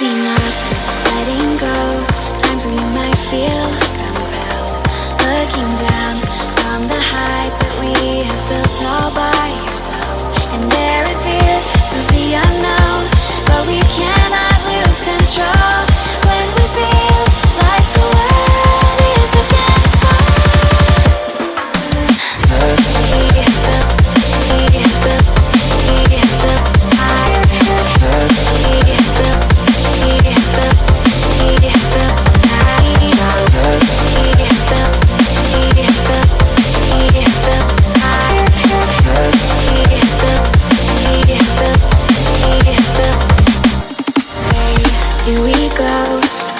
moving on.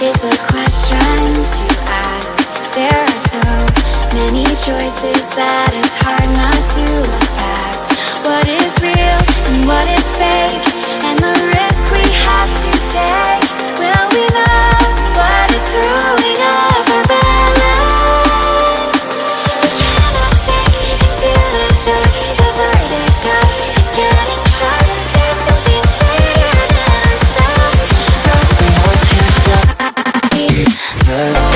is a question to ask. There are so many choices that it's hard not to look past. What is real and what is fake, and the risk we have to take. heard